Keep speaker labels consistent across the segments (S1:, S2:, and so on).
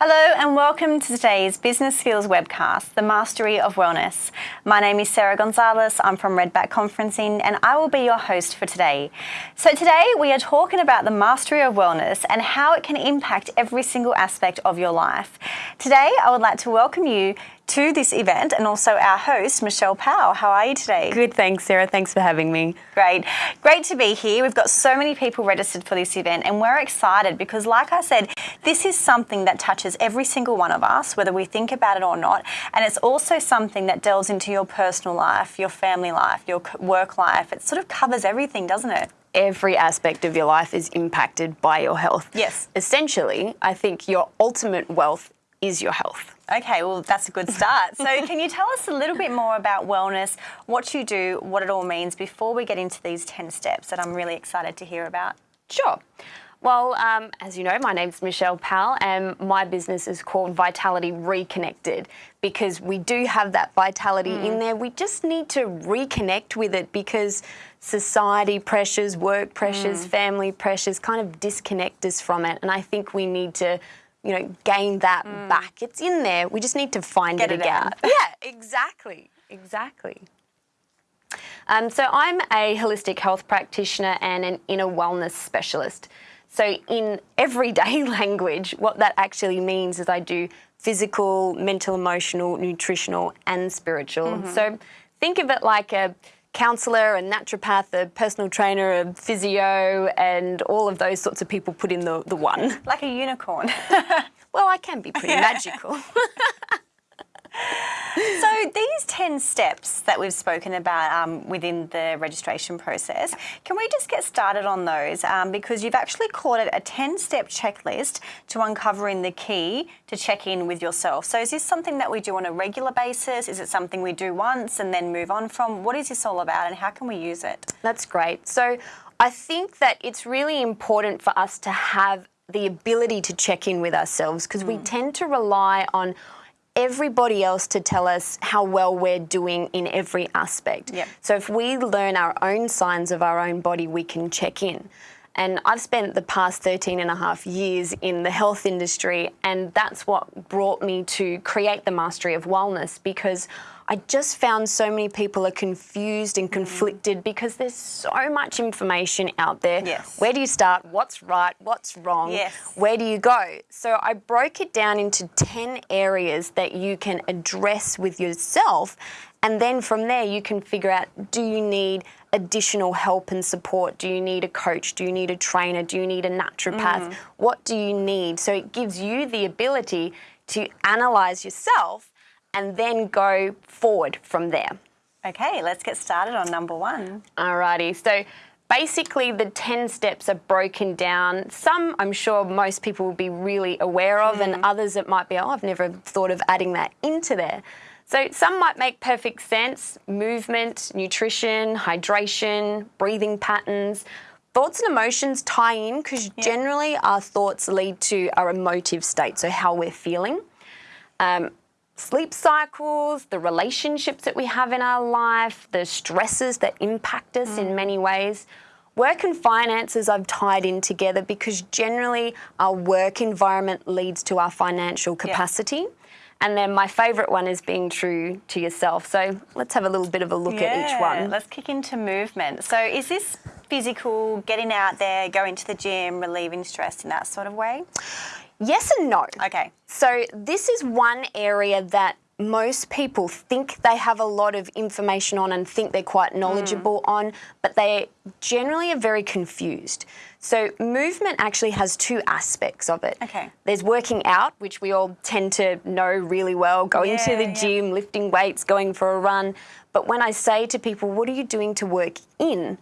S1: Hello and welcome to today's Business Skills webcast, The Mastery of Wellness. My name is Sarah Gonzalez, I'm from Redback Conferencing and I will be your host for today. So today we are talking about the mastery of wellness and how it can impact every single aspect of your life. Today I would like to welcome you to this event and also our host, Michelle Powell. How are you today?
S2: Good, thanks, Sarah. Thanks for having me.
S1: Great. Great to be here. We've got so many people registered for this event and we're excited because, like I said, this is something that touches every single one of us, whether we think about it or not. And it's also something that delves into your personal life, your family life, your work life. It sort of covers everything, doesn't it?
S2: Every aspect of your life is impacted by your health.
S1: Yes.
S2: Essentially, I think your ultimate wealth is your health.
S1: Okay, well, that's a good start. So, can you tell us a little bit more about wellness, what you do, what it all means before we get into these 10 steps that I'm really excited to hear about?
S2: Sure. Well, um, as you know, my name's Michelle Powell and my business is called Vitality Reconnected because we do have that vitality mm. in there. We just need to reconnect with it because society pressures, work pressures, mm. family pressures kind of disconnect us from it. And I think we need to you know, gain that mm. back. It's in there. We just need to find
S1: Get
S2: it,
S1: it
S2: again. yeah, exactly, exactly. Um, so I'm a holistic health practitioner and an inner wellness specialist. So in everyday language, what that actually means is I do physical, mental, emotional, nutritional and spiritual. Mm -hmm. So think of it like a counsellor, a naturopath, a personal trainer, a physio, and all of those sorts of people put in the, the one.
S1: Like a unicorn.
S2: well, I can be pretty magical.
S1: so these 10 steps that we've spoken about um, within the registration process, can we just get started on those? Um, because you've actually called it a 10-step checklist to uncovering the key to check in with yourself. So is this something that we do on a regular basis? Is it something we do once and then move on from? What is this all about and how can we use it?
S2: That's great. So I think that it's really important for us to have the ability to check in with ourselves because mm. we tend to rely on everybody else to tell us how well we're doing in every aspect.
S1: Yep.
S2: So if we learn our own signs of our own body, we can check in. And I've spent the past 13 and a half years in the health industry, and that's what brought me to create the Mastery of Wellness because I just found so many people are confused and conflicted mm. because there's so much information out there.
S1: Yes.
S2: Where do you start? What's right? What's wrong?
S1: Yes.
S2: Where do you go? So I broke it down into 10 areas that you can address with yourself and then from there you can figure out do you need additional help and support? Do you need a coach? Do you need a trainer? Do you need a naturopath? Mm. What do you need? So it gives you the ability to analyze yourself and then go forward from there.
S1: Okay, let's get started on number one.
S2: Alrighty, so basically the 10 steps are broken down. Some I'm sure most people will be really aware of mm. and others it might be, oh, I've never thought of adding that into there. So some might make perfect sense, movement, nutrition, hydration, breathing patterns. Thoughts and emotions tie in because yeah. generally our thoughts lead to our emotive state, so how we're feeling. Um, sleep cycles, the relationships that we have in our life, the stresses that impact us mm. in many ways. Work and finances I've tied in together because generally our work environment leads to our financial capacity. Yeah. And then my favourite one is being true to yourself. So let's have a little bit of a look
S1: yeah,
S2: at each one.
S1: Let's kick into movement. So is this physical, getting out there, going to the gym, relieving stress in that sort of way?
S2: Yes and no.
S1: Okay.
S2: So this is one area that most people think they have a lot of information on and think they're quite knowledgeable mm. on, but they generally are very confused. So movement actually has two aspects of it.
S1: Okay.
S2: There's working out, which we all tend to know really well, going yeah, to the gym, yeah. lifting weights, going for a run. But when I say to people, what are you doing to work in?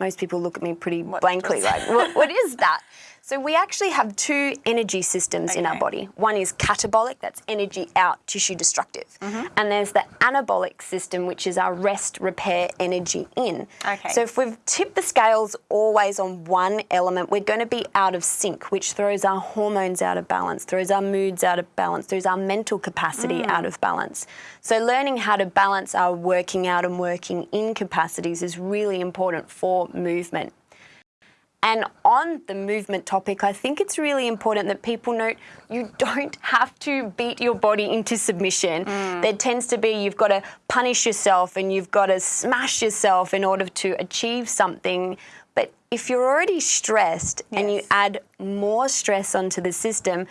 S2: Most people look at me pretty what blankly like, what, what is that? So we actually have two energy systems okay. in our body. One is catabolic, that's energy out, tissue destructive. Mm -hmm. And there's the anabolic system, which is our rest, repair, energy in.
S1: Okay.
S2: So if we've tipped the scales always on one element, we're going to be out of sync, which throws our hormones out of balance, throws our moods out of balance, throws our mental capacity mm. out of balance. So learning how to balance our working out and working in capacities is really important for movement. And on the movement topic, I think it's really important that people note you don't have to beat your body into submission. Mm. There tends to be you've got to punish yourself and you've got to smash yourself in order to achieve something. But if you're already stressed yes. and you add more stress onto the system,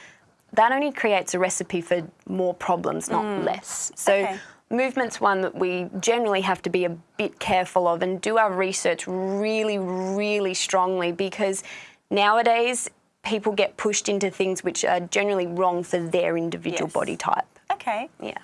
S2: that only creates a recipe for more problems, not mm. less. So okay. Movement's one that we generally have to be a bit careful of and do our research really, really strongly because nowadays people get pushed into things which are generally wrong for their individual yes. body type.
S1: Okay.
S2: Yeah.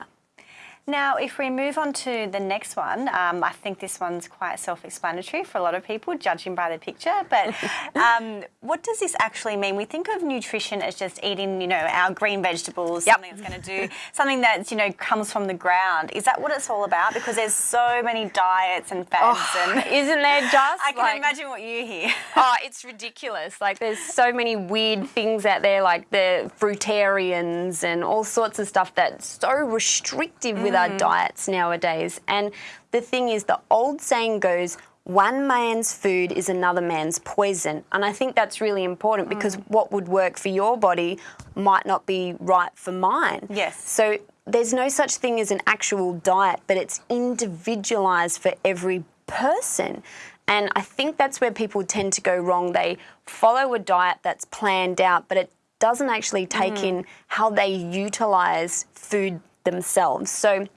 S1: Now, if we move on to the next one, um, I think this one's quite self-explanatory for a lot of people, judging by the picture. But um, what does this actually mean? We think of nutrition as just eating, you know, our green vegetables, yep. something that's going to do something that you know comes from the ground. Is that what it's all about? Because there's so many diets and fads, oh,
S2: and isn't there just?
S1: I can like, imagine what you hear.
S2: oh, it's ridiculous. Like there's so many weird things out there, like the fruitarians and all sorts of stuff that's so restrictive mm. with with our mm. diets nowadays. And the thing is, the old saying goes, one man's food is another man's poison. And I think that's really important because mm. what would work for your body might not be right for mine.
S1: Yes.
S2: So there's no such thing as an actual diet, but it's individualized for every person. And I think that's where people tend to go wrong. They follow a diet that's planned out, but it doesn't actually take mm. in how they utilize food themselves. So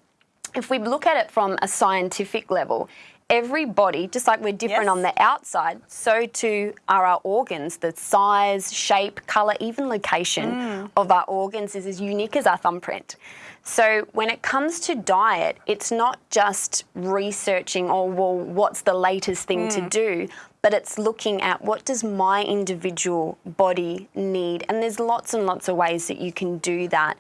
S2: if we look at it from a scientific level, every body, just like we're different yes. on the outside, so too are our organs. The size, shape, colour, even location mm. of our organs is as unique as our thumbprint. So when it comes to diet, it's not just researching, oh, well, what's the latest thing mm. to do, but it's looking at what does my individual body need. And there's lots and lots of ways that you can do that.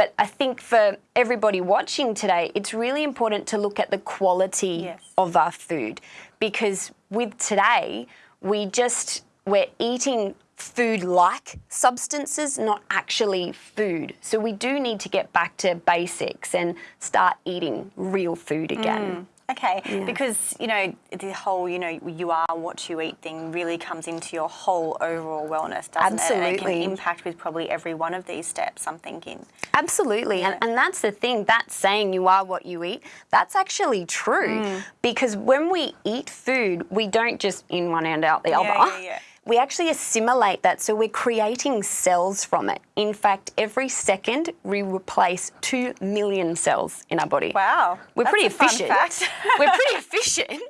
S2: But I think for everybody watching today, it's really important to look at the quality yes. of our food because with today, we just, we're eating food like substances, not actually food. So we do need to get back to basics and start eating real food again.
S1: Mm. Okay, yeah. because you know the whole you know you are what you eat thing really comes into your whole overall wellness, doesn't
S2: Absolutely.
S1: it? Absolutely, can impact with probably every one of these steps. I'm thinking.
S2: Absolutely, yeah. and and that's the thing. That saying "you are what you eat" that's actually true mm. because when we eat food, we don't just in one and out the
S1: yeah,
S2: other we actually assimilate that, so we're creating cells from it. In fact, every second we replace two million cells in our body.
S1: Wow,
S2: we're pretty efficient. we're pretty efficient.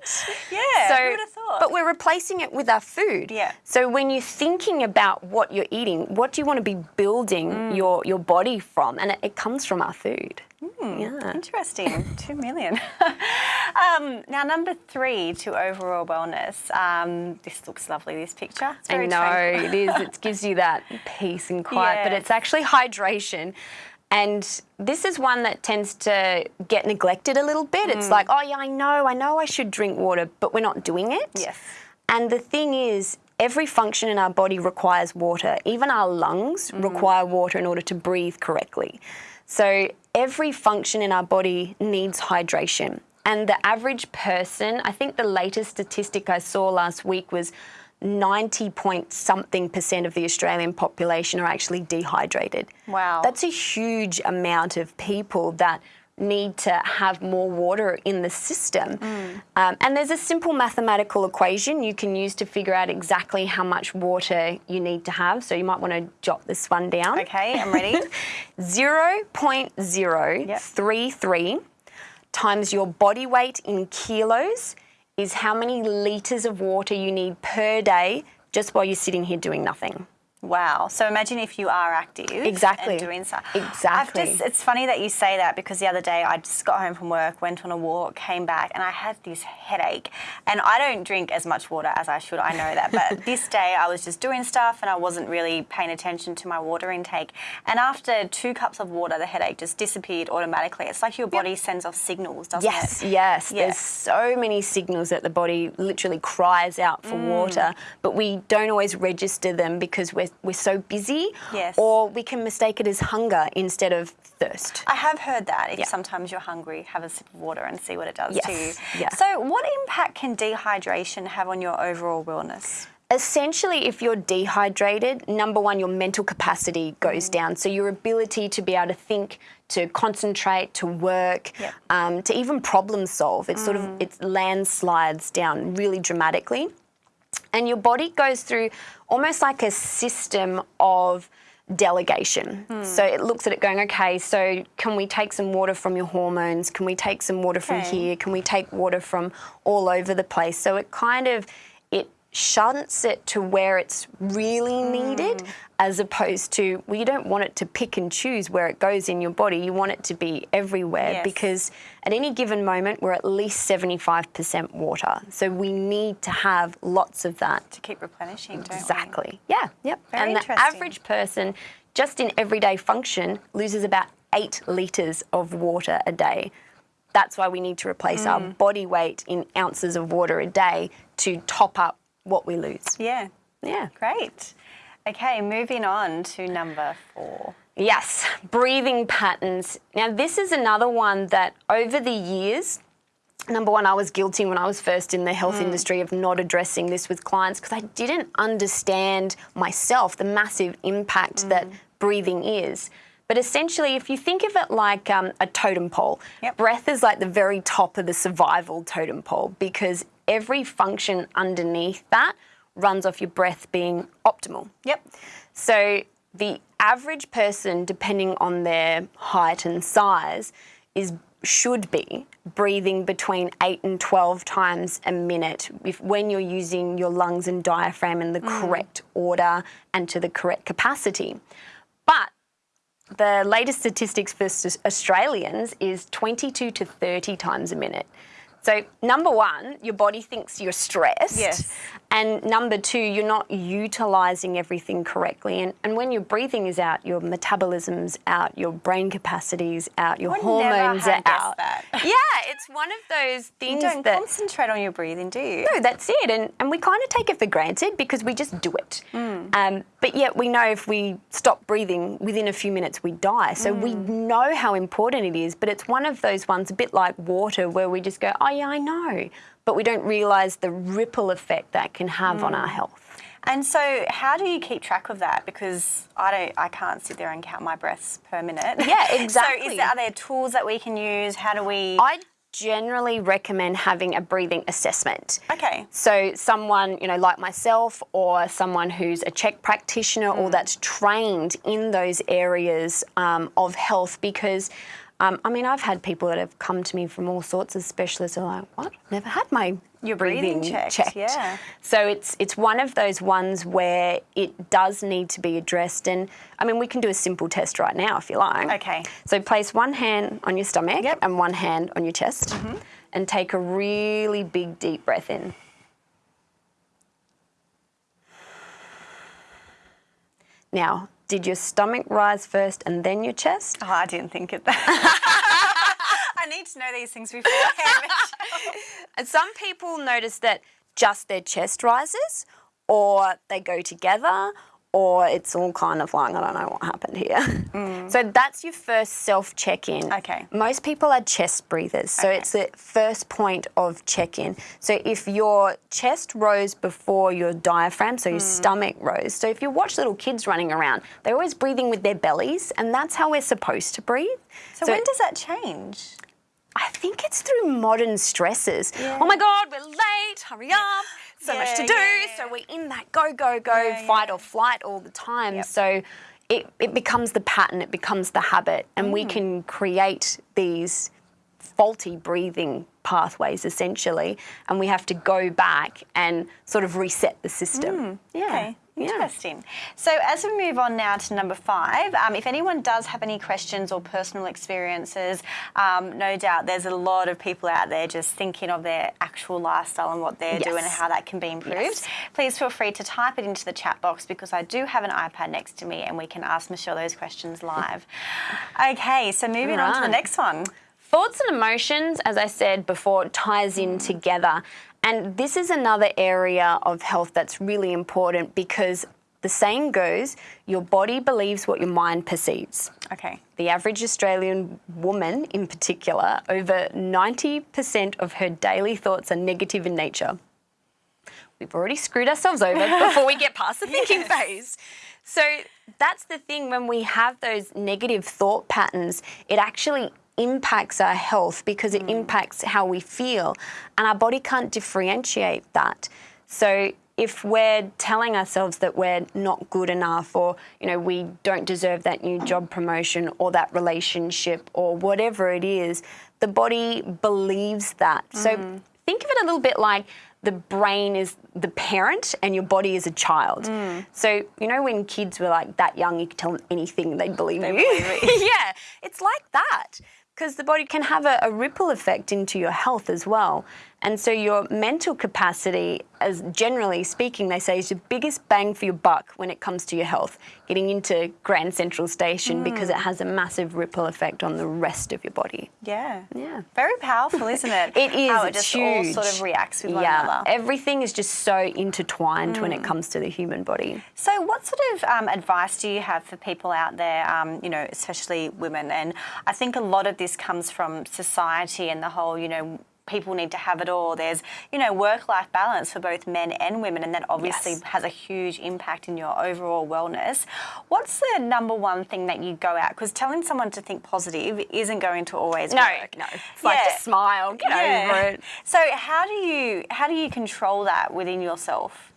S1: Yeah, so, who would have thought?
S2: But we're replacing it with our food.
S1: Yeah.
S2: So when you're thinking about what you're eating, what do you want to be building mm. your your body from? And it, it comes from our food.
S1: Mm, yeah. Interesting. Two million. um, now, number three to overall wellness. Um, this looks lovely, this picture.
S2: I know, it is. It gives you that peace and quiet, yes. but it's actually hydration. And this is one that tends to get neglected a little bit. Mm. It's like, oh, yeah, I know, I know I should drink water, but we're not doing it.
S1: Yes.
S2: And the thing is, every function in our body requires water. Even our lungs mm. require water in order to breathe correctly. So every function in our body needs hydration. And the average person, I think the latest statistic I saw last week was 90 point something percent of the Australian population are actually dehydrated.
S1: Wow.
S2: That's a huge amount of people that need to have more water in the system. Mm. Um, and there's a simple mathematical equation you can use to figure out exactly how much water you need to have. So you might want to jot this one down.
S1: Okay, I'm ready.
S2: 0.033 yep. times your body weight in kilos is how many litres of water you need per day just while you're sitting here doing nothing.
S1: Wow. So imagine if you are active.
S2: Exactly.
S1: And doing stuff.
S2: Exactly.
S1: Just, it's funny that you say that because the other day I just got home from work, went on a walk, came back, and I had this headache. And I don't drink as much water as I should, I know that. But this day I was just doing stuff and I wasn't really paying attention to my water intake. And after two cups of water, the headache just disappeared automatically. It's like your body yep. sends off signals, doesn't
S2: yes, it? Yes, yes. Yeah. There's so many signals that the body literally cries out for mm. water, but we don't always register them because we're we're so busy.
S1: Yes.
S2: Or we can mistake it as hunger instead of thirst.
S1: I have heard that. If yeah. sometimes you're hungry, have a sip of water and see what it does
S2: yes.
S1: to you.
S2: Yeah.
S1: So what impact can dehydration have on your overall wellness?
S2: essentially, if you're dehydrated, number one, your mental capacity goes
S1: Mm.
S2: down. So your ability to be able to think, to concentrate, to work,
S1: Yep.
S2: um, to even problem solve, it sort of
S1: Mm.
S2: it landslides down really dramatically. And your body goes through almost like a system of delegation.
S1: Hmm.
S2: So it looks at it going, okay, so can we take some water from your hormones? Can we take some water from here? Can we take water from all over the place? So it kind of shunts it to where it's really needed as opposed to well you don't want it to pick and choose where it goes in your body you want it to be everywhere
S1: Yes.
S2: because at any given moment we're at least 75% water so we need to have lots of that
S1: To keep replenishing?
S2: Exactly. Yeah. Yep.
S1: Very
S2: and the average person, just in everyday function, loses about eight litres of water a day. That's why we need to replace our
S1: Mm.
S2: body weight in ounces of water a day to top up what we lose.
S1: Yeah.
S2: Yeah.
S1: Great. Okay, moving on to number four.
S2: Yes, breathing patterns. Now, this is another one that over the years, number one, I was guilty when I was first in the health
S1: Mm.
S2: industry of not addressing this with clients because I didn't understand myself the massive impact that
S1: Mm.
S2: breathing is. But essentially, if you think of it like um, a totem pole,
S1: Yep.
S2: breath is like the very top of the survival totem pole because every function underneath that runs off your breath being optimal.
S1: Yep.
S2: So the average person, depending on their height and size, is should be breathing between eight and twelve times a minute if when you're using your lungs and diaphragm in the mm. correct order and to the correct capacity. But the latest statistics for Australians is 22 to 30 times a minute. So, number one, your body thinks you're stressed.
S1: Yes.
S2: And number two, you're not utilizing everything correctly. And, and when your breathing is out, your metabolism's out, your brain capacity's out, your
S1: Would
S2: hormones
S1: never
S2: are out.
S1: that.
S2: Yeah, it's one of those
S1: You
S2: things
S1: don't
S2: that.
S1: concentrate on your breathing, do you?
S2: No, that's it. And, and we kind of take it for granted because we just do it.
S1: Mm.
S2: Um, but yet we know if we stop breathing within a few minutes, we die. So we
S1: Mm.
S2: know how important it is. But it's one of those ones, a bit like water, where we just go, oh, yeah, I know. But we don't realise the ripple effect that can have on our
S1: Mm.
S2: health.
S1: And so, how do you keep track of that? Because I don't, I can't sit there and count my breaths per minute.
S2: Yeah, exactly.
S1: so, is there, are there tools that we can use? How do we?
S2: I generally recommend having a breathing assessment.
S1: okay.
S2: So someone, you know, like myself or someone who's a CHEK practitioner or that's trained in those areas um, of health because um, I mean, I've had people that have come to me from all sorts of specialists who are like, what? Never had my
S1: Your breathing checked, yeah.
S2: So it's it's one of those ones where it does need to be addressed. And I mean, we can do a simple test right now if you like.
S1: Okay.
S2: So place one hand on your stomach
S1: Yep.
S2: and one hand on your chest and take a really big deep breath in. Now, did your stomach rise first and then your chest?
S1: Oh, I didn't think of that. I need to know these things beforehand.
S2: And some people notice that just their chest rises, or they go together, or it's all kind of like, I don't know what happened here. Mm. So that's your first self check in.
S1: Okay.
S2: Most people are chest breathers, so
S1: Okay.
S2: it's the first point of check in. So if your chest rose before your diaphragm, so your mm. stomach rose, so if you watch little kids running around, they're always breathing with their bellies, and that's how we're supposed to breathe.
S1: so, when does that change?
S2: I think it's through modern stresses.
S1: Yeah.
S2: Oh my God, we're late, hurry up, so much to do.
S1: yeah, yeah.
S2: So we're in that go, go, go,
S1: Yeah,
S2: fight
S1: yeah.
S2: or flight all the time.
S1: Yep.
S2: So it, it becomes the pattern, it becomes the habit, and
S1: Mm.
S2: we can create these faulty breathing pathways essentially, and we have to go back and sort of reset the system. Yeah.
S1: Mm. Okay,
S2: Yeah.
S1: interesting. So as we move on now to number five, um, if anyone does have any questions or personal experiences, um, no doubt there's a lot of people out there just thinking of their actual lifestyle and what they're doing and how that can be improved.
S2: Yes.
S1: Please feel free to type it into the chat box because I do have an iPad next to me and we can ask Michelle those questions live. okay, so moving on to the next one.
S2: Thoughts and emotions, as I said before, ties in together. And this is another area of health that's really important because the saying goes your body believes what your mind perceives.
S1: Okay.
S2: The average Australian woman, in particular, over 90% of her daily thoughts are negative in nature. we've already screwed ourselves over before we get past the thinking phase. So that's the thing when we have those negative thought patterns, it actually impacts our health because it mm. impacts how we feel. And our body can't differentiate that. So if we're telling ourselves that we're not good enough or you know we don't deserve that new job promotion or that relationship or whatever it is the body believes that mm. so think of it a little bit like the brain is the parent and your body is a child. Mm. So, you know, when kids were like that young, you could tell them anything, they'd believe they you. Believe yeah, it's like that because the body can have a, a, ripple effect into your health as well. And so your mental capacity, as generally speaking, they say is your biggest bang for your buck when it comes to your health. Getting into Grand Central Station mm. because it has a massive ripple effect on the rest of your body.
S1: Yeah. Yeah. Very powerful, isn't it?
S2: it is.
S1: How
S2: it
S1: just
S2: huge.
S1: all sort of reacts with one
S2: yeah.
S1: another.
S2: Everything is just so intertwined mm. when it mm. comes to the human body.
S1: So what sort of um, advice do you have for people out there, um, you know, especially women? And I think a lot of this comes from society and the whole, you know, people need to have it all. There's, you know, work-life balance for both men and women, and that obviously yes. has a huge impact in your overall wellness. What's the number one thing that you go out? Because telling someone to think positive isn't going to always
S2: no,
S1: work.
S2: No, It's yeah. like smile, get yeah. over it.
S1: So how do you how do you control that within yourself?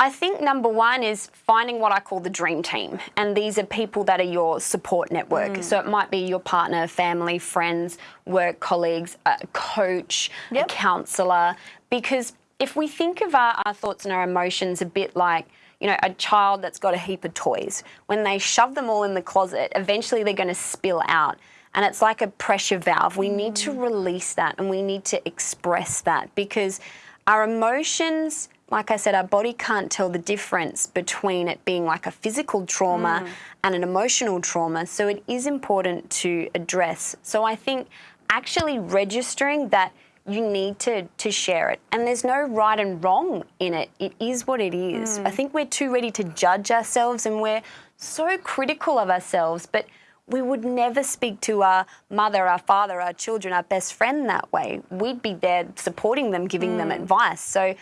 S2: I think number one is finding what I call the dream team. And these are people that are your support network. Mm. So it might be your partner, family, friends, work colleagues, a coach, yep. a counsellor. Because if we think of our, our thoughts and our emotions a bit like, you know, a child that's got a heap of toys, when they shove them all in the closet, eventually they're going to spill out. And it's like a pressure valve. We mm. need to mm. release that and we need to express that because our emotions like I said, our body can't tell the difference between it being like a physical trauma mm. and an emotional trauma. So it is important to address. So I think actually registering that you need to, to share it. And there's no right and wrong in it. It is what it is. Mm. I think we're too ready to judge ourselves and we're so critical of ourselves, but we would never speak to our mother, our father, our children, our best friend that way. We'd be there supporting them, giving mm. them advice. So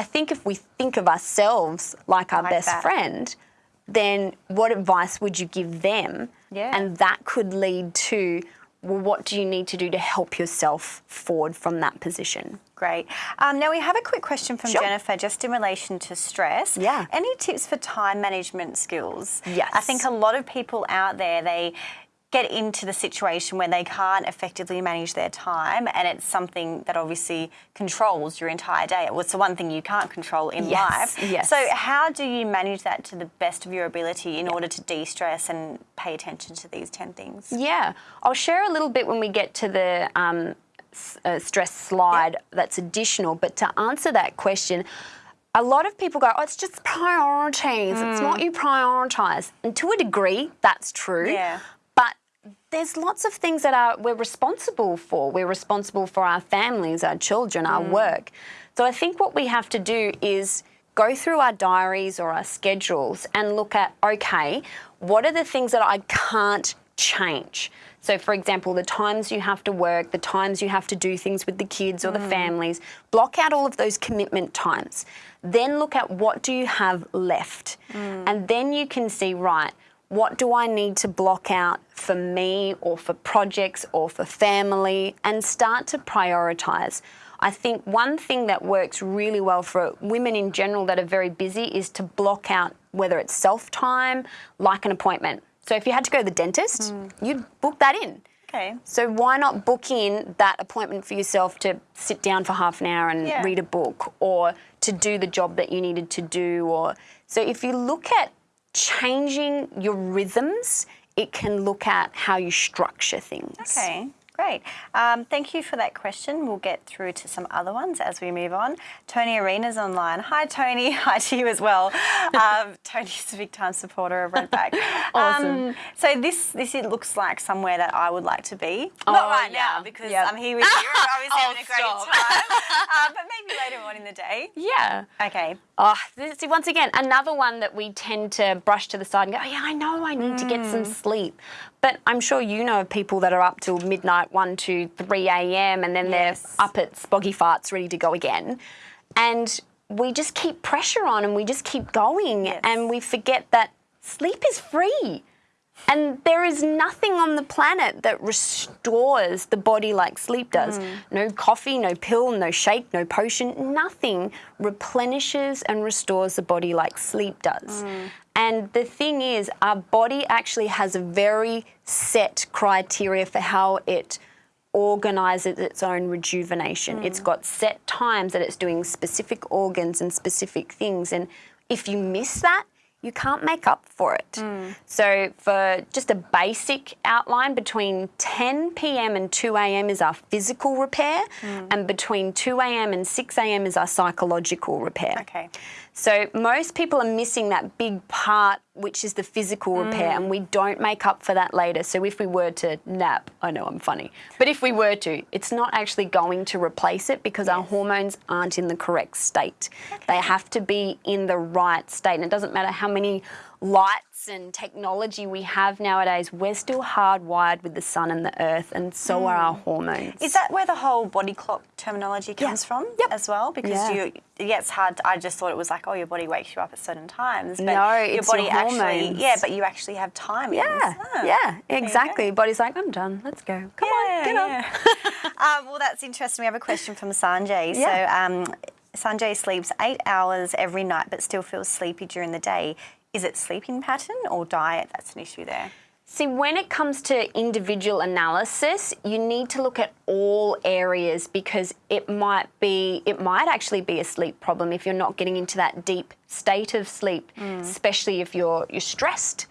S2: I think if we think of ourselves like our like best that. friend, then what advice would you give them?
S1: Yeah.
S2: And that could lead to well, what do you need to do to help yourself forward from that position?
S1: Great. Um, now we have a quick question from sure. Jennifer just in relation to stress.
S2: Yeah.
S1: Any tips for time management skills?
S2: Yes.
S1: I think a lot of people out there, they get into the situation where they can't effectively manage their time and it's something that obviously controls your entire day. It's the one thing you can't control in
S2: yes,
S1: life.
S2: Yes.
S1: So how do you manage that to the best of your ability in order to de-stress and pay attention to these 10 things?
S2: Yeah, I'll share a little bit when we get to the um, uh, stress slide yep. that's additional, but to answer that question, a lot of people go, oh, it's just priorities. Mm. It's what you prioritise. And to a degree, that's true.
S1: Yeah
S2: there's lots of things that are we're responsible for. We're responsible for our families, our children, our mm. work. So I think what we have to do is go through our diaries or our schedules and look at, okay, what are the things that I can't change? So, for example, the times you have to work, the times you have to do things with the kids or mm. the families, block out all of those commitment times. Then look at what do you have left. Mm. And then you can see, right, what do I need to block out for me or for projects or for family and start to prioritise. I think one thing that works really well for women in general that are very busy is to block out whether it's self time, like an appointment. So if you had to go to the dentist, mm. you'd book that in.
S1: Okay.
S2: So why not book in that appointment for yourself to sit down for half an hour and yeah. read a book or to do the job that you needed to do or so if you look at changing your rhythms, it can look at how you structure things.
S1: Okay. Great. Um, thank you for that question. We'll get through to some other ones as we move on. Tony Arena's online. Hi, Tony. Hi to you as well. Um, Tony's a big time supporter of Redback.
S2: awesome. Um,
S1: so this this it looks like somewhere that I would like to be.
S2: Oh,
S1: Not right
S2: yeah.
S1: now because yep. I'm here with you. I was oh, having a great stop. time. uh, but maybe later on in the day.
S2: Yeah.
S1: Okay.
S2: Oh, see, once again, another one that we tend to brush to the side and go, oh, yeah, I know I need mm. to get some mm. sleep. But I'm sure you know of people that are up till midnight, 1, 2, 3 a.m. and then yes. they're up at spoggy farts ready to go again. And we just keep pressure on and we just keep going
S1: Yes.
S2: and we forget that sleep is free. And there is nothing on the planet that restores the body like sleep does. Mm. No coffee, no pill, no shake, no potion, nothing replenishes and restores the body like sleep does. Mm. And the thing is, our body actually has a very set criteria for how it organizes its own rejuvenation. It's mm. got set times that it's doing specific organs and specific things. And if you miss that, you can't make up for it. Mm. So, for just a basic outline, between 10 p.m. and 2 a.m. is our physical repair, mm. and between 2 a.m. and 6 a.m. is our psychological repair.
S1: Okay.
S2: So most people are missing that big part, which is the physical repair, and we mm. don't make up for that later. So if we were to nap, I know I'm funny, but if we were to, it's not actually going to replace it because our hormones aren't in the correct state. They have to be in the right state, and it doesn't matter how many lights and technology we have nowadays. We're still hardwired with the sun and the earth, and so are our hormones.
S1: Is that where the whole body clock terminology comes from
S2: Yep.
S1: as well? Because
S2: Yeah.
S1: you, yeah, it's hard. I just thought it was like, oh, your body wakes you up at certain times. But
S2: No,
S1: your
S2: it's your
S1: body actually,
S2: hormones.
S1: yeah, but you actually have time.
S2: yeah, yeah, exactly. Body's like, I'm done. Let's go. Come on, get up.
S1: um, well, that's interesting. We have a question from Sanjay.
S2: Yeah.
S1: So um, Sanjay sleeps eight hours every night, but still feels sleepy during the day. Is it sleeping pattern or diet that's an issue there?
S2: See, when it comes to individual analysis, you need to look at all areas because it might be, it might actually be a sleep problem if you're not getting into that deep state of sleep, especially if you're you're stressed.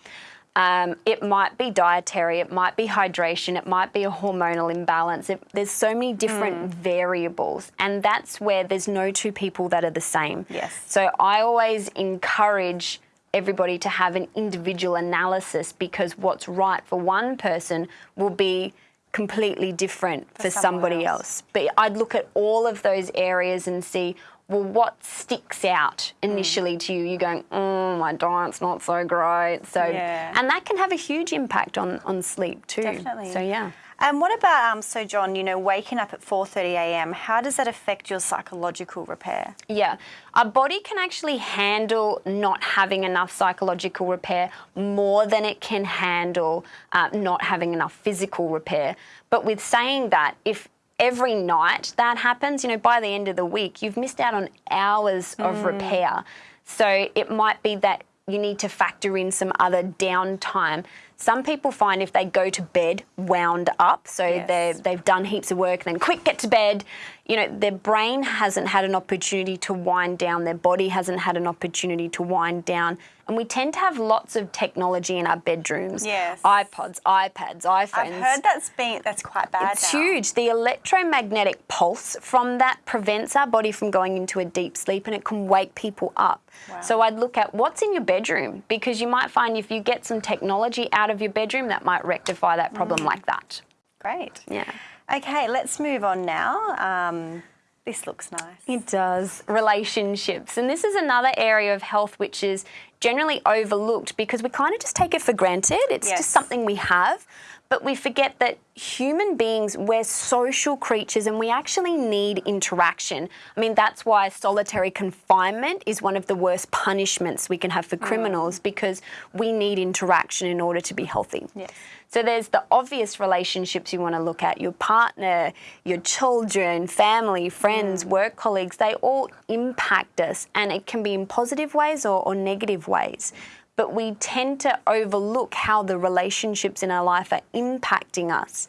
S2: Um, it might be dietary, it might be hydration, it might be a hormonal imbalance. It, there's so many different variables, and that's where there's no two people that are the same.
S1: Yes.
S2: So I always encourage everybody to have an individual analysis because what's right for one person will be completely different for,
S1: someone
S2: somebody
S1: else.
S2: else. But I'd look at all of those areas and see, well, what sticks out initially mm. to you? You're going, oh, my diet's not so great. So,
S1: Yeah.
S2: and that can have a huge impact on, on sleep too.
S1: Definitely.
S2: So, yeah.
S1: And what about um, so John? You know, waking up at four thirty a.m. How does that affect your psychological repair?
S2: Yeah, our body can actually handle not having enough psychological repair more than it can handle uh, not having enough physical repair. But with saying that, if every night that happens, you know, by the end of the week, you've missed out on hours of repair. So it might be that you need to factor in some other downtime. Some people find if they go to bed wound up, so
S1: Yes.
S2: they've done heaps of work and then quick get to bed you know their brain hasn't had an opportunity to wind down their body hasn't had an opportunity to wind down and we tend to have lots of technology in our bedrooms
S1: Yes.
S2: ipods ipads iPhones
S1: I've heard that's been that's quite bad.
S2: it's
S1: now.
S2: huge. The electromagnetic pulse from that prevents our body from going into a deep sleep and it can wake people up.
S1: Wow.
S2: So I'd look at what's in your bedroom because you might find if you get some technology out of your bedroom, that might rectify that problem mm. like that.
S1: Great.
S2: Yeah.
S1: Okay, let's move on now. Um, this looks nice.
S2: It does. Relationships. And this is another area of health which is generally overlooked because we kind of just take it for granted. It's
S1: Yes.
S2: just something we have. But we forget that human beings, we're social creatures and we actually need interaction. I mean, that's why solitary confinement is one of the worst punishments we can have for criminals because we need interaction in order to be healthy.
S1: Yes.
S2: So there's the obvious relationships you want to look at your partner, your children, family, friends, mm. work colleagues, they all impact us and it can be in positive ways or, or negative ways. But we tend to overlook how the relationships in our life are impacting us.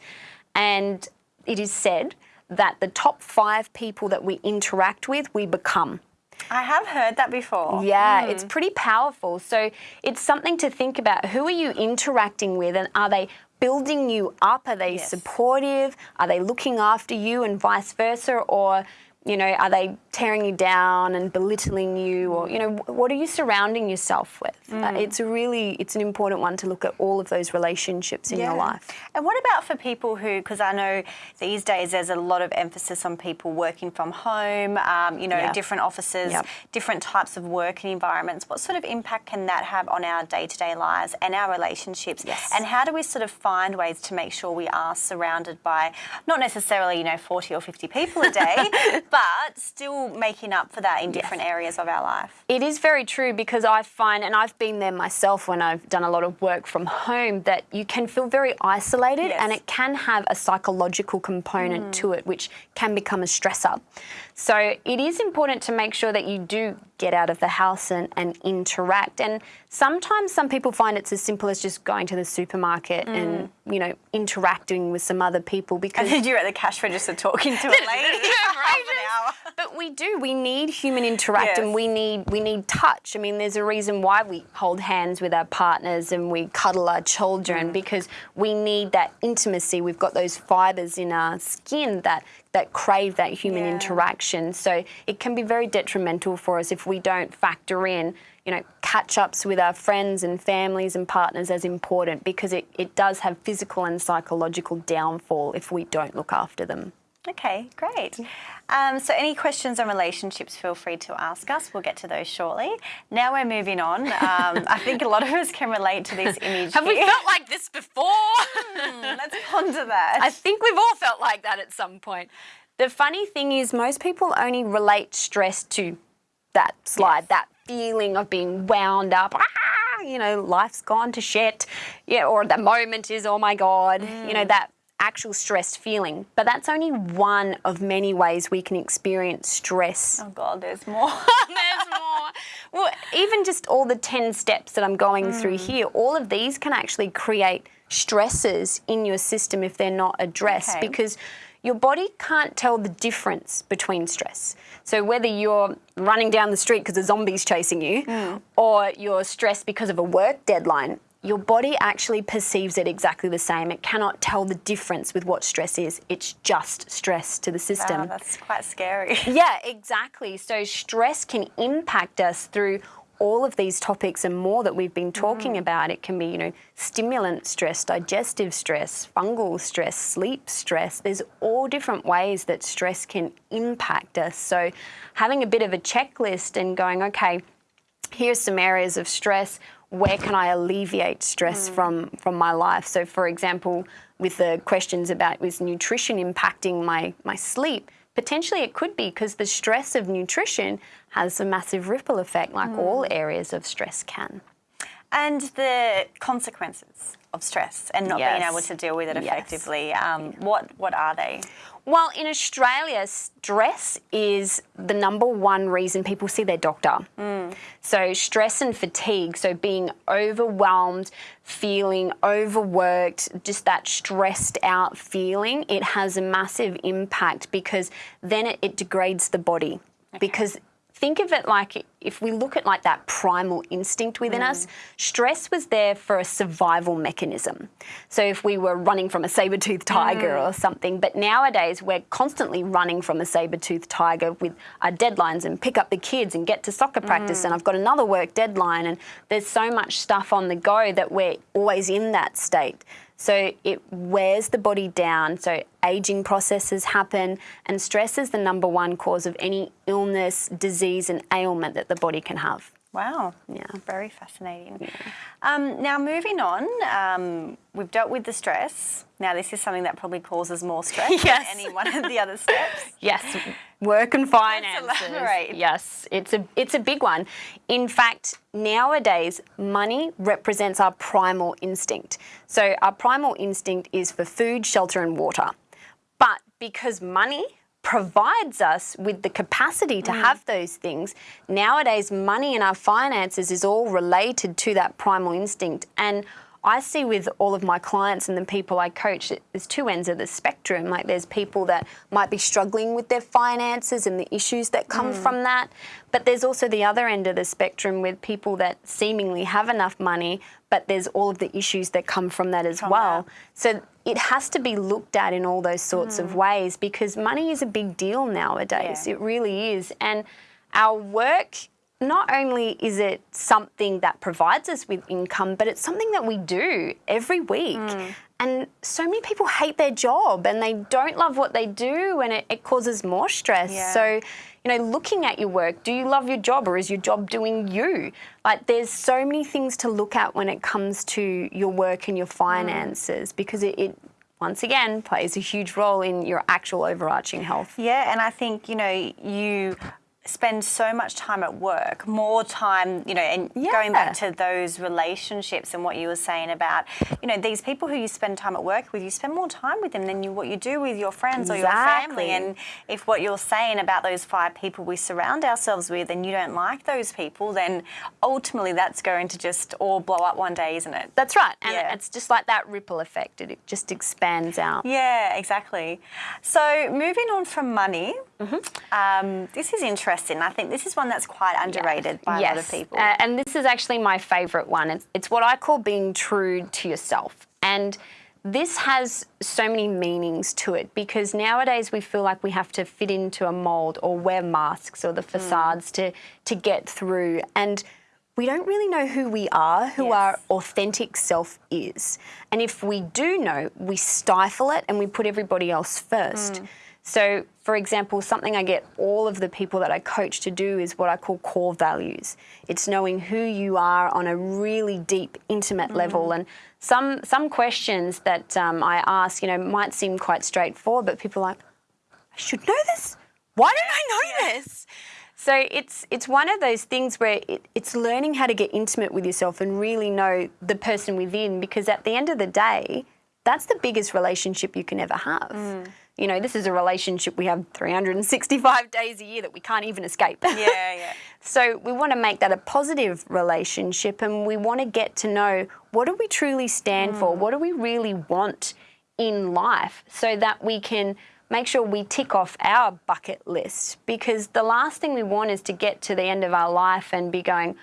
S2: And it is said that the top five people that we interact with, we become.
S1: I have heard that before.
S2: Yeah, it's hmm. pretty powerful. So it's something to think about. Who are you interacting with, and are they building you up? Are they
S1: Yes.
S2: supportive? Are they looking after you, and vice versa? Or you know, are they tearing you down and belittling you, or you know, what are you surrounding yourself with? Uh, it's a really, it's an important one to look at all of those relationships in your life.
S1: And what about for people who, because I know these days there's a lot of emphasis on people working from home, um, you know,
S2: Yeah.
S1: different offices,
S2: Yep.
S1: different types of working environments. What sort of impact can that have on our day to day lives and our relationships?
S2: Yes.
S1: And how do we sort of find ways to make sure we are surrounded by not necessarily, you know, 40 or 50 people a day, but still making up for that in different areas of our life.
S2: It is very true because I find, and I've been there myself when I've done a lot of work from home, that you can feel very isolated
S1: Yes.
S2: and it can have a psychological component mm. to it, which can become a stressor. So it is important to make sure that you do get out of the house and, and interact. And sometimes some people find it's as simple as just going to the supermarket and, you know, interacting with some other people because
S1: And then you're at the cash register talking to a lady for half an hour.
S2: But we do. We need human interact, and we need we need touch. I mean, there's a reason why we hold hands with our partners and we cuddle our children
S1: Mm.
S2: because we need that intimacy. We've got those fibers in our skin that that crave that human
S1: Yeah.
S2: interaction. So it can be very detrimental for us if we don't factor in. You know, catch ups with our friends and families and partners as important because it, it does have physical and psychological downfall if we don't look after them.
S1: Okay, great. Um, so, any questions on relationships, feel free to ask us. We'll get to those shortly. Now we're moving on. Um, I think a lot of us can relate to this image.
S2: Have we felt like this before?
S1: Let's ponder that.
S2: I think we've all felt like that at some point. The funny thing is, most people only relate stress to that slide,
S1: Yes.
S2: that feeling of being wound up. Ah, you know, life's gone to shit. Yeah, or the moment is, oh my God, you know, that actual stressed feeling. But that's only one of many ways we can experience stress
S1: oh God, there's more.
S2: there's more. Well, even just all the 10 steps that I'm going through
S1: Mm.
S2: here, all of these can actually create stresses in your system if they're not addressed
S1: Okay.
S2: because your body can't tell the difference between stress. So whether you're running down the street because a zombie's chasing you
S1: Mm.
S2: or you're stressed because of a work deadline, your body actually perceives it exactly the same. It cannot tell the difference with what stress is. It's just stress to the system.
S1: wow, that's quite scary.
S2: Yeah, exactly. So stress can impact us through all of these topics and more that we've been mm. talking about. It can be, you know, stimulant stress, digestive stress, fungal stress, sleep stress. There's all different ways that stress can impact us. So having a bit of a checklist and going, okay, here's some areas of stress where can i alleviate stress from from my life so for example with the questions about was nutrition impacting my my sleep potentially it could be because the stress of nutrition has a massive ripple effect like all areas of stress can
S1: and the consequences of stress and not being able to deal with it
S2: Yes.
S1: effectively. Um, what what are they?
S2: Well, in Australia, stress is the number one reason people see their doctor. Mm. So, stress and fatigue, so being overwhelmed, feeling overworked, just that stressed out feeling, it has a massive impact because then it, it degrades the body. Because think of it like if we look at like that primal instinct within us, mm. stress was there for a survival mechanism. So if we were running from a saber-toothed tiger mm. or something, but nowadays we're constantly running from a saber-toothed tiger with our deadlines and pick up the kids and get to soccer practice and mm. I've got another work deadline and there's so much stuff on the go that we're always in that state. So it wears the body down. So aging processes happen, and stress is the number one cause of any illness, disease, and ailment that the body can have.
S1: Wow.
S2: Yeah.
S1: Very fascinating. Um, now, moving on, um, we've dealt with the stress. Now, this is something that probably causes more stress
S2: Yes.
S1: than any one of the other steps.
S2: Yes, work and finances. Yes, it's a it's a big one. In fact, nowadays money represents our primal instinct. So our primal instinct is for food, shelter and water. But because money provides us with the capacity to mm. have those things, nowadays money and our finances is all related to that primal instinct and I see with all of my clients and the people I coach, there's two ends of the spectrum. Like there's people that might be struggling with their finances and the issues that come mm. from that. But there's also the other end of the spectrum with people that seemingly have enough money, but there's all of the issues that come from that as well. So it has to be looked at in all those sorts of mm. ways because money is a big deal nowadays.
S1: Yeah.
S2: It really is. And our work not only is it something that provides us with income, but it's something that we do every week. Hmm. And so many people hate their job and they don't love what they do, and it, it causes more stress.
S1: Yeah.
S2: So, you know, looking at your work, do you love your job or is your job doing you? Like, there's so many things to look at when it comes to your work and your hmm. finances because it, it once again plays a huge role in your actual overarching health.
S1: Yeah, and I think, you know, you spend so much time at work, more time, you know, and
S2: Yeah.
S1: going back to those relationships and what you were saying about, you know, these people who you spend time at work with, you spend more time with them than you what you do with your friends or your family. And if what you're saying about those five people we surround ourselves with and you don't like those people, then ultimately that's going to just all blow up one day, isn't it?
S2: That's right. And
S1: Yeah.
S2: it's just like that ripple effect. It just expands out.
S1: Yeah, exactly. So moving on from money,
S2: Mm-hmm.
S1: um, this is interesting. I think this is one that's quite underrated by a lot of people.
S2: Uh, and this is actually my favourite one. It's, it's what I call being true to yourself. And this has so many meanings to it because nowadays we feel like we have to fit into a mould or wear masks or the facades to, to get through. And we don't really know who we are, who
S1: Yes.
S2: our authentic self is. And if we do know, we stifle it and we put everybody else first. So, for example, something I get all of the people that I coach to do is what I call core values. It's knowing who you are on a really deep, intimate level. And some some questions that um, I ask, you know, might seem quite straightforward, but people are like, I should know this. Why don't I know this? So it's it's one of those things where it, it's learning how to get intimate with yourself and really know the person within because at the end of the day, that's the biggest relationship you can ever have. You know, this is a relationship we have 365 days a year that we can't even escape.
S1: yeah, yeah.
S2: So we want to make that a positive relationship and we want to get to know what do we truly stand for? Mm. What do we really want in life so that we can make sure we tick off our bucket list because the last thing we want is to get to the end of our life and be going,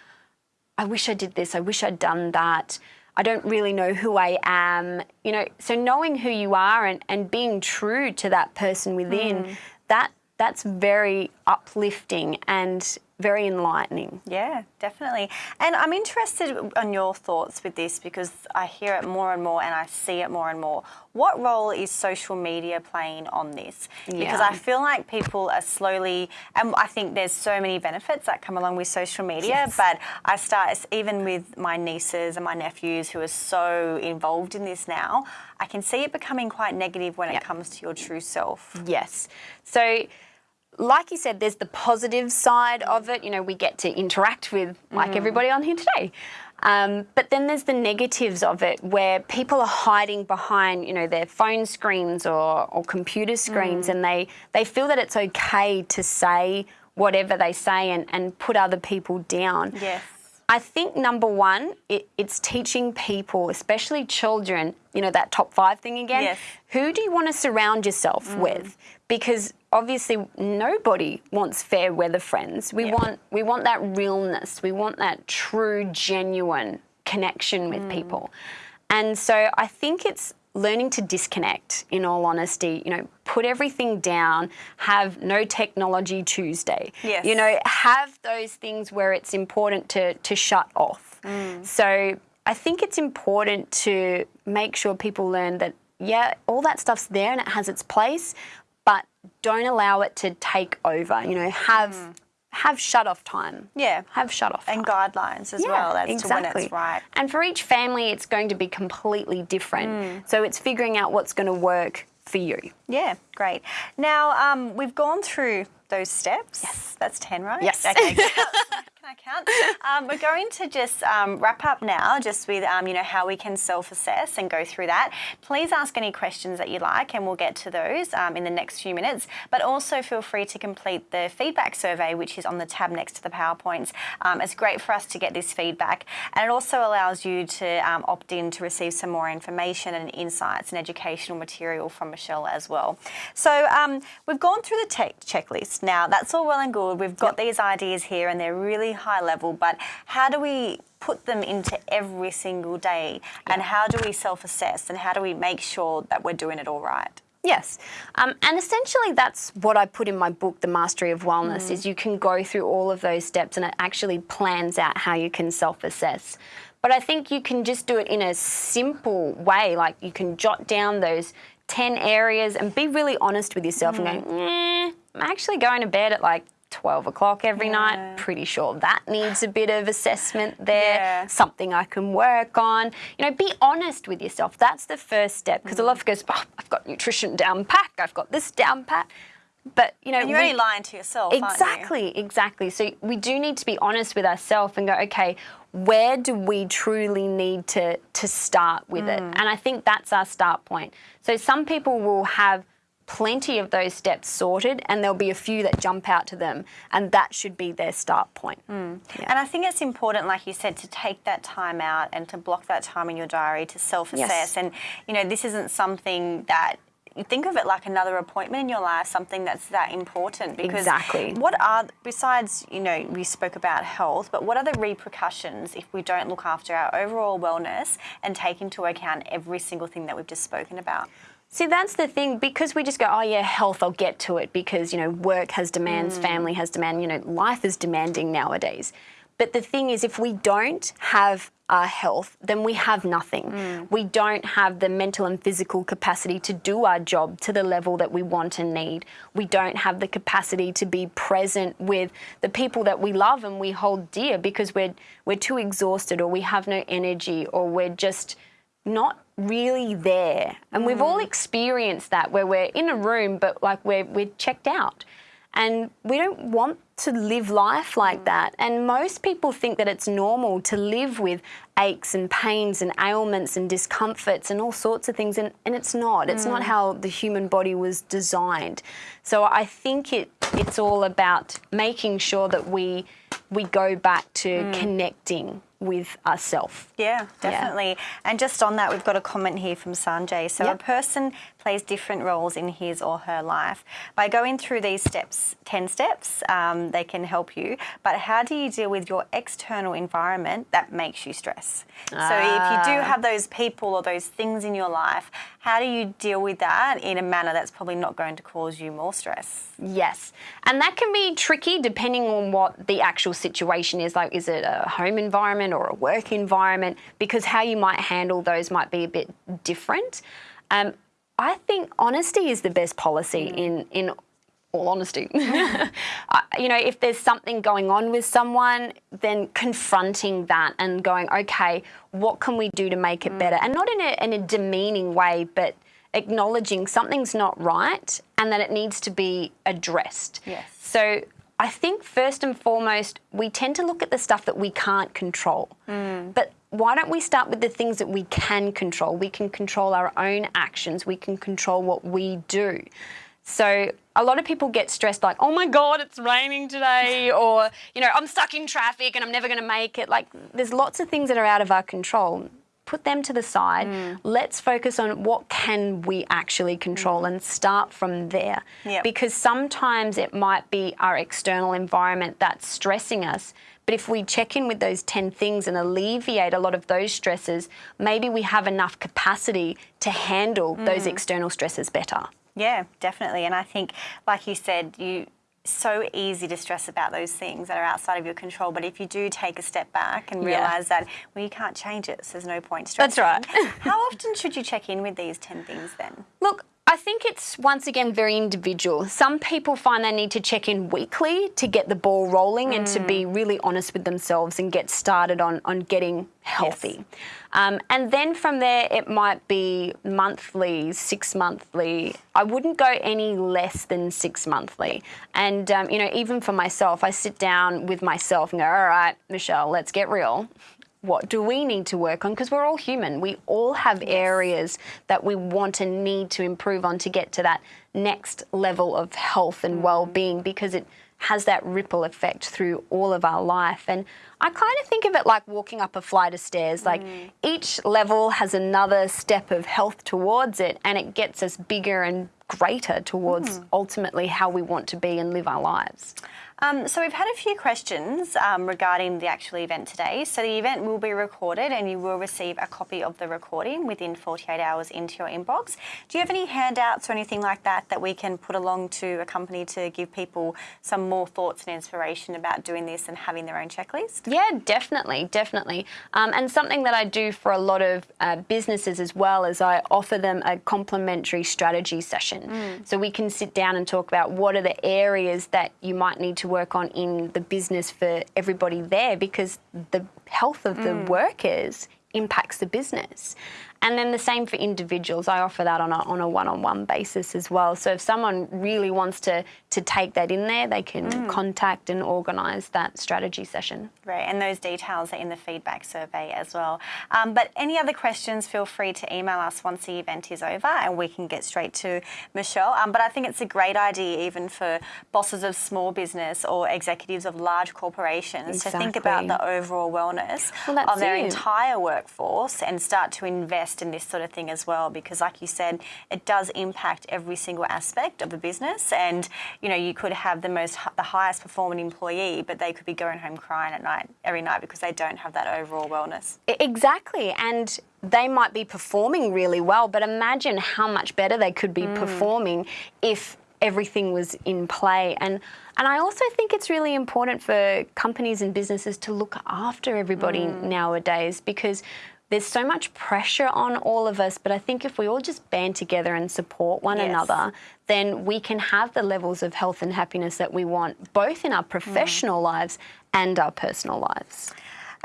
S2: I wish I did this, I wish I'd done that. I don't really know who I am. You know, so knowing who you are and, and being true to that person within, mm. that that's very uplifting and very enlightening.
S1: Yeah, definitely. And I'm interested on your thoughts with this because I hear it more and more and I see it more and more. What role is social media playing on this? Because I feel like people are slowly, and I think there's so many benefits that come along with social media,
S2: Yes.
S1: but I start, even with my nieces and my nephews who are so involved in this now, I can see it becoming quite negative when it comes to your true self.
S2: Yes. So, like you said, there's the positive side of it. You know, we get to interact with like mm. everybody on here today. Um, but then there's the negatives of it where people are hiding behind, you know, their phone screens or, or computer screens mm. and they, they feel that it's okay to say whatever they say and, and put other people down.
S1: Yes.
S2: I think number one, it, it's teaching people, especially children, you know, that top five thing again.
S1: Yes.
S2: Who do you want to surround yourself mm. with? Because obviously nobody wants fair weather friends. We
S1: Yeah.
S2: want we want that realness. We want that true, genuine connection with mm. people. And so I think it's learning to disconnect in all honesty, you know, put everything down, have no technology Tuesday.
S1: Yes.
S2: You know, have those things where it's important to to shut off. Mm. So I think it's important to make sure people learn that yeah, all that stuff's there and it has its place, don't allow it to take over. You know, have have shut off time.
S1: Yeah.
S2: Have shut off
S1: And
S2: time.
S1: guidelines as well as to when it's right.
S2: And for each family, it's going to be completely different.
S1: Mm.
S2: So it's figuring out what's going to work for you.
S1: Yeah, great. Now, um, we've gone through those steps. Yes. That's 10, right?
S2: Yes.
S1: Okay. I? Um, we're going to just um, wrap up now, just with um, you know how we can self-assess and go through that. Please ask any questions that you like, and we'll get to those um, in the next few minutes. But also feel free to complete the feedback survey, which is on the tab next to the powerpoints. Um, it's great for us to get this feedback, and it also allows you to um, opt in to receive some more information and insights and educational material from Michelle as well. So um, we've gone through the tech checklist. Now that's all well and good. We've got these ideas here, and they're really high level. But how do we put them into every single day, and how do we self-assess, and how do we make sure that we're doing it all right?
S2: Yes. Um, and essentially, that's what I put in my book, The Mastery of Wellness, is you can go through all of those steps and it actually plans out how you can self assess. But I think you can just do it in a simple way. Like you can jot down those 10 areas and be really honest with yourself and go, eh, I'm actually going to bed at like 12 o'clock every
S1: Yeah.
S2: night. Pretty sure that needs a bit of assessment there.
S1: Yeah.
S2: Something I can work on. You know, be honest with yourself. That's the first step because a lot of goes, oh, I've got nutrition down pat, I've got this down pat. But, you know,
S1: And you're
S2: we-
S1: only lying to yourself, aren't you?
S2: Exactly, exactly. So we do need to be honest with ourselves and go, okay, where do we truly need to to start with it?
S1: Mm.
S2: And I think that's our start point. So some people will have plenty of those steps sorted and there'll be a few that jump out to them and that should be their start point. Hmm.
S1: And I think it's important, like you said, to take that time out and to block that time in your diary to self-assess.
S2: Yes.
S1: And you know, this isn't something that you think of it like another appointment in your life, something that's that important. Because
S2: Exactly.
S1: what are besides, you know, we spoke about health, but what are the repercussions if we don't look after our overall wellness and take into account every single thing that we've just spoken about?
S2: See, that's the thing because we just go, oh yeah, health, I'll get to it because, you know, work has demands, mm. family has demand, you know, life is demanding nowadays. But the thing is, if we don't have our health, then we have nothing. Mm. We don't have the mental and physical capacity to do our job to the level that we want and need. We don't have the capacity to be present with the people that we love and we hold dear because we're we're too exhausted or we have no energy or we're just not really there. And we've all mm. experienced that where we're in a room but like we're we're checked out. And we don't want to live life like mm. that. And most people think that it's normal to live with aches and pains and ailments and discomforts and all sorts of things. And, and it's not. It's not mm. how the human body was designed. So I think it it's all about making sure that we we go back to connecting with ourselves.
S1: Yeah, definitely. And just on that, we've got a comment here from Sanjay. So,
S2: Yep.
S1: a person plays different roles in his or her life. By going through these steps, 10 steps, um, they can help you. But how do you deal with your external environment that makes you stress? So, if you do
S2: Ah.
S1: have those people or those things in your life, how do you deal with that in a manner that's probably not going to cause you more stress?
S2: Yes. And that can be tricky depending on what the actual situation is. Like, is it a home environment or a work environment? Because how you might handle those might be a bit different. Um, I think honesty is the best policy mm. in, in all honesty. You know, if there's something going on with someone, then confronting that and going, okay, what can we do to make it mm. better? And not in a, in a demeaning way, but acknowledging something's not right and that it needs to be addressed.
S1: Yes.
S2: So I think first and foremost, we tend to look at the stuff that we can't control. Mm. But why don't we start with the things that we can control? We can control our own actions, we can control what we do. So a lot of people get stressed like, oh my God, it's raining today, or, you know, I'm stuck in traffic and I'm never going to make it. Like, there's lots of things that are out of our control. Put them to the side. Mm. Let's focus on what can we actually control and start from there.
S1: Yep.
S2: Because sometimes it might be our external environment that's stressing us. But if we check in with those 10 things and alleviate a lot of those stresses, maybe we have enough capacity to handle those mm. external stresses better.
S1: Yeah, definitely. And I think, like you said, you so easy to stress about those things that are outside of your control. But if you do take a step back and
S2: Yeah.
S1: realise that well, you can't change it, so there's no point stressing.
S2: That's right.
S1: How often should you check in with these ten things then?
S2: Look, I think it's once again very individual. Some people find they need to check in weekly to get the ball rolling and to be really honest with themselves and get started on, on getting healthy. Um, and then from there, it might be monthly, six monthly. I wouldn't go any less than six monthly. And, um, you know, even for myself, I sit down with myself and go, all right, Michelle, let's get real what do we need to work on? Because we're all human. We all have areas that we want and need to improve on to get to that next level of health and mm-hmm. well being because it has that ripple effect through all of our life. And I kind of think of it like walking up a flight of stairs. Like mm. each level has another step of health towards it, and it gets us bigger and greater towards mm-hmm. ultimately how we want to be and live our lives.
S1: Um, so we've had a few questions um, regarding the actual event today. So the event will be recorded and you will receive a copy of the recording within 48 hours into your inbox. Do you have any handouts or anything like that that we can put along to a company to give people some more thoughts and inspiration about doing this and having their own checklist?
S2: Yeah, definitely, definitely. Um, and something that I do for a lot of uh, businesses as well is I offer them a complimentary strategy session. So we can sit down and talk about what are the areas that you might need to to work on in the business for everybody there because the health of the mm. workers impacts the business. And then the same for individuals. I offer that on a, on a one-on-one basis as well. So if someone really wants to, to take that in there, they can contact and organise that strategy session.
S1: Right, and those details are in the feedback survey as well. Um, but any other questions, feel free to email us once the event is over and we can get straight to Michelle. Um, but I think it's a great idea even for bosses of small business or executives of large corporations to think about the overall wellness
S2: Well,
S1: of their
S2: it.
S1: entire workforce and start to invest in this sort of thing as well because like you said it does impact every single aspect of the business and you know you could have the most the highest performing employee but they could be going home crying at night every night because they don't have that overall wellness
S2: Exactly. And they might be performing really well, but imagine how much better they could be mm. performing if everything was in play. And and I also think it's really important for companies and businesses to look after everybody mm. nowadays because there's so much pressure on all of us, but I think if we all just band together and support one
S1: Yes.
S2: another, then we can have the levels of health and happiness that we want, both in our professional lives and our personal lives.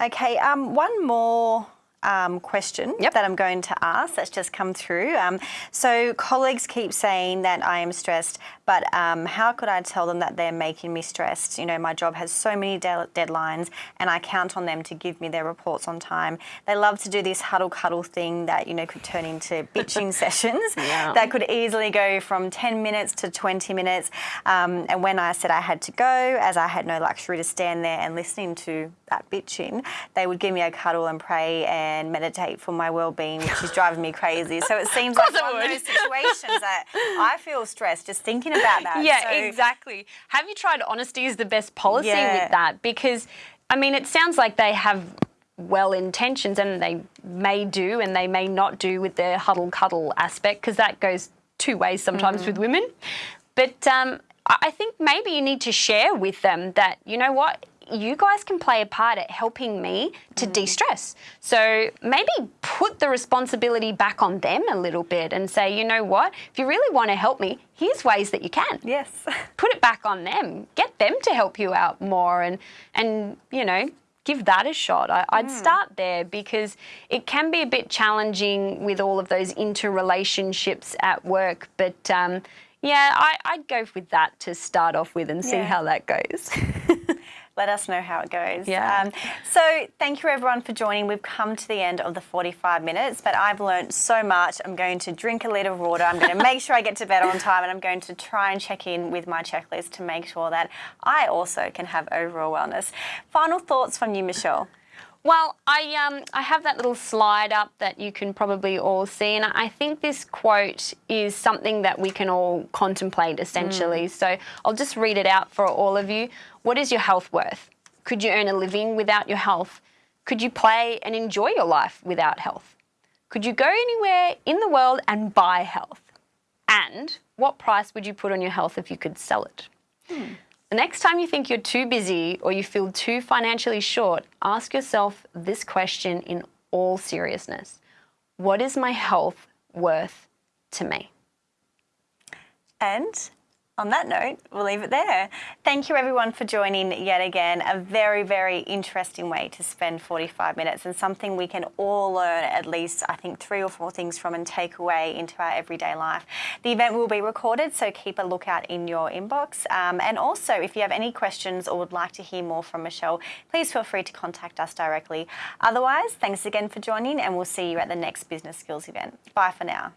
S1: Okay, um, one more um, question
S2: Yep.
S1: that I'm going to ask that's just come through. Um, so, colleagues keep saying that I am stressed, but um, how could I tell them that they're making me stressed? You know, my job has so many de- deadlines and I count on them to give me their reports on time. They love to do this huddle cuddle thing that, you know, could turn into bitching sessions
S2: Yeah.
S1: that could easily go from 10 minutes to 20 minutes. Um, and when I said I had to go, as I had no luxury to stand there and listening to that bitching, they would give me a cuddle and pray and meditate for my well-being, which is driving me crazy. So it seems like one of those situations that I feel stressed just thinking about that.
S2: Yeah,
S1: So-
S2: exactly. Have you tried honesty is the best policy
S1: Yeah.
S2: with that? Because, I mean, it sounds like they have well intentions and they may do and they may not do with their huddle cuddle aspect because that goes two ways sometimes
S1: Mm.
S2: with women. But um, I think maybe you need to share with them that, you know what? You guys can play a part at helping me to
S1: Mm.
S2: de stress. So maybe put the responsibility back on them a little bit and say, you know what? If you really want to help me, here's ways that you can
S1: Yes.
S2: put it back on them. Get them to help you out more and and you know give that a shot. I, I'd start there because it can be a bit challenging with all of those interrelationships at work. But um, yeah, I, I'd go with that to start off with and see
S1: Yeah.
S2: how that goes.
S1: Let us know how it goes.
S2: Yeah.
S1: Um, so thank you everyone for joining. We've come to the end of the 45 minutes, but I've learned so much. I'm going to drink a litre of water. I'm going to make sure I get to bed on time, and I'm going to try and check in with my checklist to make sure that I also can have overall wellness. Final thoughts from you, Michelle.
S2: Well, I um, I have that little slide up that you can probably all see, and I think this quote is something that we can all contemplate essentially. So I'll just read it out for all of you. What is your health worth? Could you earn a living without your health? Could you play and enjoy your life without health? Could you go anywhere in the world and buy health? And what price would you put on your health if you could sell it? Hmm. The next time you think you're too busy or you feel too financially short, ask yourself this question in all seriousness What is my health worth to me?
S1: And on that note, we'll leave it there. Thank you everyone for joining yet again. A very, very interesting way to spend 45 minutes and something we can all learn at least, I think, three or four things from and take away into our everyday life. The event will be recorded, so keep a lookout in your inbox. Um, and also, if you have any questions or would like to hear more from Michelle, please feel free to contact us directly. Otherwise, thanks again for joining and we'll see you at the next Business Skills event. Bye for now.